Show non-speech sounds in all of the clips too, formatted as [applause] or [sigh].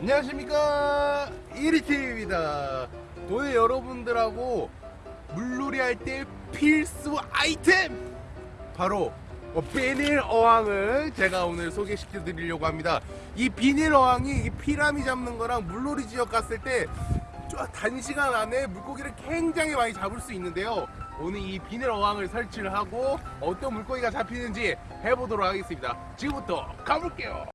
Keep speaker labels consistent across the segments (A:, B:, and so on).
A: 안녕하십니까. 1위팀입니다. 오늘 여러분들하고 물놀이 할 때 필수 아이템! 바로 어, 비닐 어항을 제가 오늘 소개시켜 드리려고 합니다. 이 비닐 어항이 이 피라미 잡는 거랑 물놀이 지역 갔을 때좀 단시간 안에 물고기를 굉장히 많이 잡을 수 있는데요. 오늘 이 비닐 어항을 설치를 하고 어떤 물고기가 잡히는지 해보도록 하겠습니다. 지금부터 가볼게요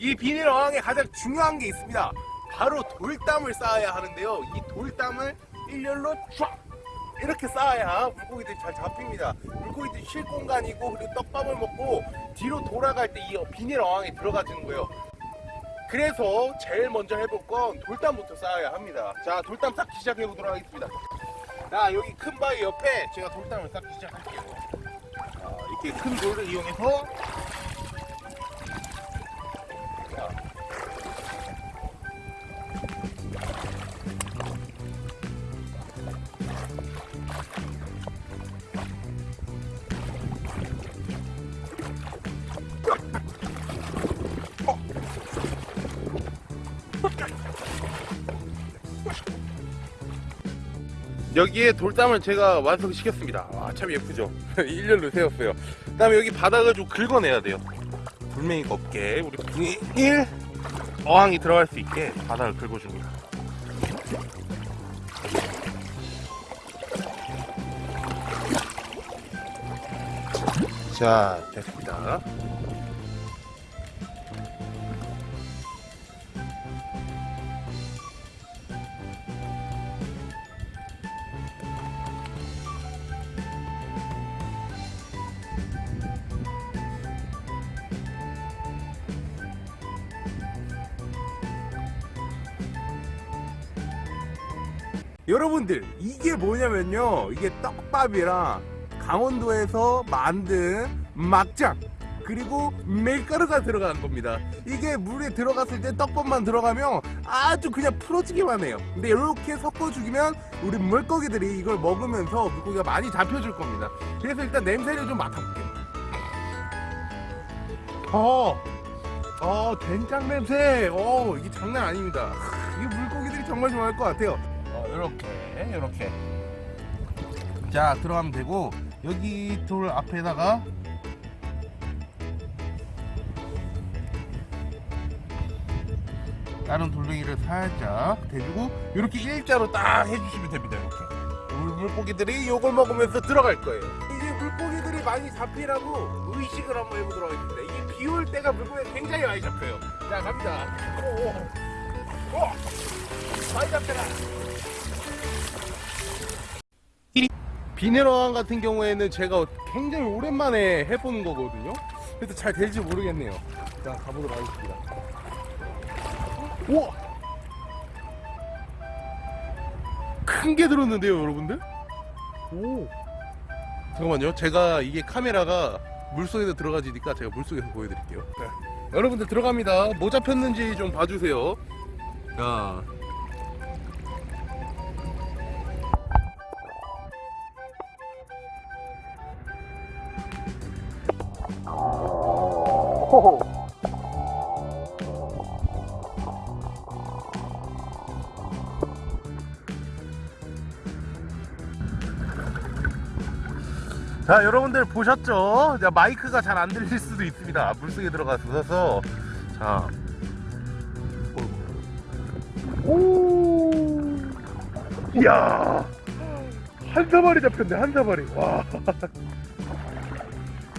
A: 이 비닐 어항에 가장 중요한 게 있습니다. 바로 돌담을 쌓아야 하는데요. 이 돌담을 일렬로 쫙 이렇게 쌓아야 물고기들이 잘 잡힙니다. 물고기들이 쉴 공간이고 그리고 떡밥을 먹고 뒤로 돌아갈 때 이 비닐 어항에 들어가지는 거예요. 그래서 제일 먼저 해볼 건 돌담부터 쌓아야 합니다. 자, 돌담 쌓기 시작해 보도록 하겠습니다. 자, 여기 큰 바위 옆에 제가 돌담을 쌓기 시작할게요. 자, 이렇게 큰 돌을 이용해서 여기에 돌담을 제가 완성시켰습니다. 와, 참 예쁘죠? [laughs] 일렬로 세웠어요. 그 다음에 여기 바닥을 좀 긁어내야 돼요. 돌멩이가 없게 우리 비닐 어항이 들어갈 수 있게 바닥을 긁어줍니다. 자, 됐습니다. 여러분들 이게 뭐냐면요. 이게 떡밥이랑 강원도에서 만든 막장 그리고 밀가루가 들어간 겁니다. 이게 물에 들어갔을 때 떡밥만 들어가면 아주 그냥 풀어지기만 해요. 근데 이렇게 섞어주면 우리 물고기들이 이걸 먹으면서 물고기가 많이 잡혀줄 겁니다. 그래서 일단 냄새를 좀 맡아볼게요. 어, 어 된장 냄새. 어 이게 장난 아닙니다. 이 물고기들이 정말 좋아할 것 같아요 어, 요렇게 자 들어가면 되고 여기 돌 앞에다가 다른 돌멩이를 살짝 대주고 이렇게 일자로 딱 해주시면 됩니다 이렇게. 물- 물고기들이 요걸 먹으면서 들어갈 거예요. 이제 물고기들이 많이 잡히라고 의식을 한번 해보도록 하겠습니다. 이게 비올 때가 물고기가 굉장히 많이 잡혀요. 자 갑니다. 오, 오, 비닐어항 같은 경우에는 제가 굉장히 오랜만에 해보는 거거든요. 그래서 잘 될지 모르겠네요. 자 가보도록 하겠습니다. 우와! 큰 게 들었는데요 여러분들? 오! 잠깐만요. 제가 이게 카메라가 물속에서 들어가지니까 제가 물속에서 보여드릴게요. 자, 여러분들 들어갑니다. 뭐 잡혔는지 좀 봐주세요. 자 자 여러분들 보셨죠? 자, 마이크가 잘 안 들릴 수도 있습니다. 물속에 들어가서. 자. 오, 이야. 한 사마리 잡혔네 한 사마리 와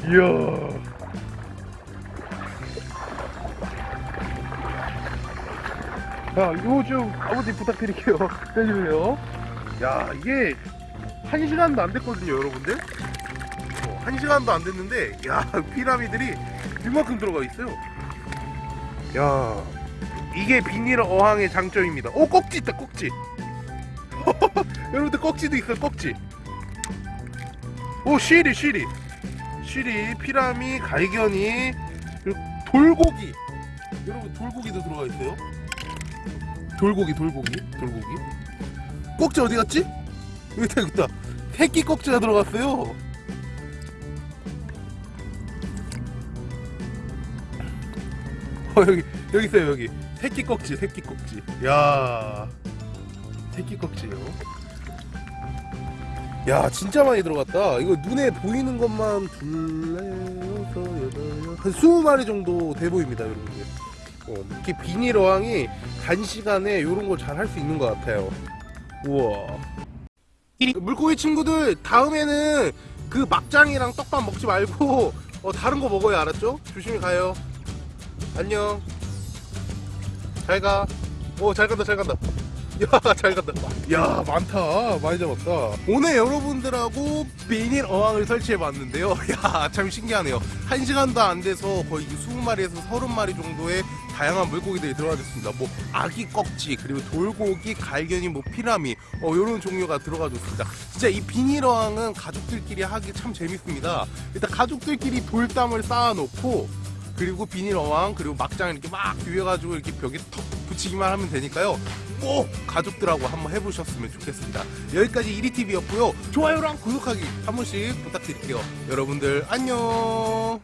A: 이야. 자 이거 좀 아버지 부탁드릴게요. [laughs] 해주세요. 야 이게 한 시간도 안 됐거든요 여러분들. 어, 한 시간도 안 됐는데 야 [laughs] 피라미들이 이만큼 들어가 있어요. 야 이게 비닐 어항의 장점입니다. 오 꼭지 있다 꼭지. [laughs] 여러분들 꼭지도 있어요 꼭지. 오 쉬리 쉬리 쉬리 피라미 갈견이 돌고기. 여러분 돌고기도 들어가 있어요? 돌고기 돌고기 돌고기. 꼭지 어디 갔지? 여기 있다 여기 있다. 새끼 꼭지가 들어갔어요. 어 여기 여기 있어요 여기. 새끼 꺽지 새끼 꺽지. 야 새끼 꺽지요 야 진짜 많이 들어갔다. 이거 눈에 보이는 것만 한 20마리 정도 돼 보입니다 여러분들. 어, 이렇게 비닐 어항이 단시간에 이런 걸 잘 할 수 있는 것 같아요. 우와. 물고기 친구들 다음에는 그 막장이랑 떡밥 먹지 말고 어, 다른 거 먹어야 알았죠? 조심히 가요. 안녕. 잘가. 오 잘 간다 잘 간다 [laughs] 야잘 간다. 야 많다. 많이 잡았다. 오늘 여러분들하고 비닐 어항을 설치해 봤는데요. [laughs] 야 참 신기하네요. 한 시간도 안 돼서 거의 20마리에서 30마리 정도의 다양한 물고기들이 들어가졌습니다. 뭐 아기 꺽지 그리고 돌고기 갈견이 뭐 피라미 어 요런 종류가 들어가졌습니다. 진짜 이 비닐 어항은 가족들끼리 하기 참 재밌습니다. 일단 가족들끼리 돌담을 쌓아놓고 그리고 비닐 어항 그리고 막장 이렇게 막 비벼가지고 이렇게 벽에 턱 붙이기만 하면 되니까요 꼭 가족들하고 한번 해보셨으면 좋겠습니다. 여기까지 이리TV였고요. 좋아요랑 구독하기 한 번씩 부탁드릴게요. 여러분들 안녕